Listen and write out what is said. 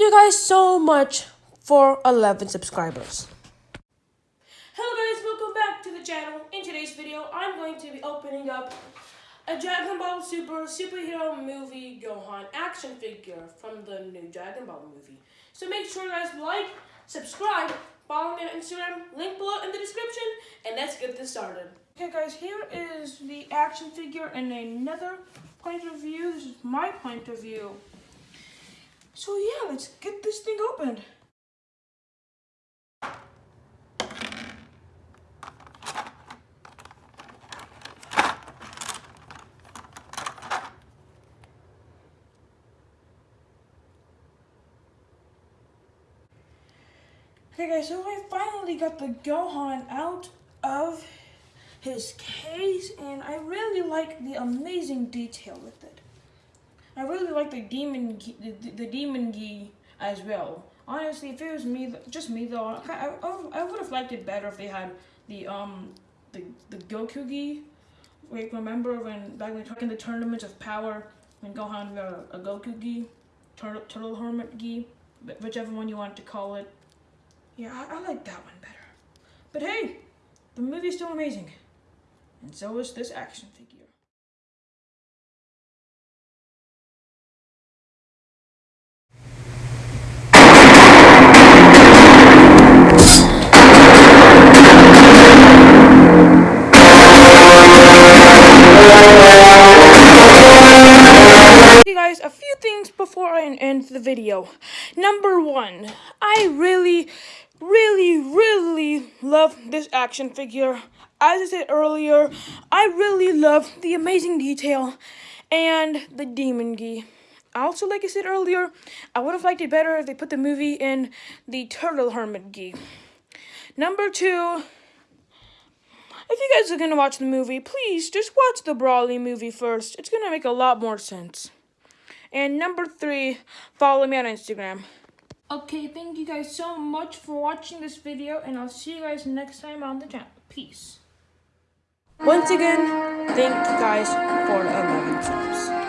you guys so much for 11 subscribers. Hello guys, welcome back to the channel. In today's video, I'm going to be opening up a Dragon Ball Super superhero movie Gohan action figure from the new Dragon Ball movie. So make sure you guys like, subscribe, follow me on Instagram, link below in the description, and let's get this started. Okay guys, here is the action figure in another point of view. This is my point of view. So yeah, let's get this thing opened. Okay guys, so I finally got the Gohan out of his case and I really like the amazing detail with it. I really like the demon the, the demon gi as well. Honestly, if it was me, just me though, I, I, I would have liked it better if they had the um the the Goku gi. Wait, remember when back when in the tournaments of power when Gohan got a, a Goku gi, turtle turtle hermit gi, whichever one you want to call it. Yeah, I, I like that one better. But hey, the movie's still amazing, and so is this action figure. Guys a few things before I end the video. Number one, I really, really, really love this action figure. As I said earlier, I really love the amazing detail and the demon gi. Also, like I said earlier, I would have liked it better if they put the movie in the Turtle Hermit gi. Number two, if you guys are going to watch the movie, please just watch the Broly movie first. It's going to make a lot more sense. And number three, follow me on Instagram. Okay, thank you guys so much for watching this video, and I'll see you guys next time on the channel. Peace. Once again, thank you guys for 11 subs.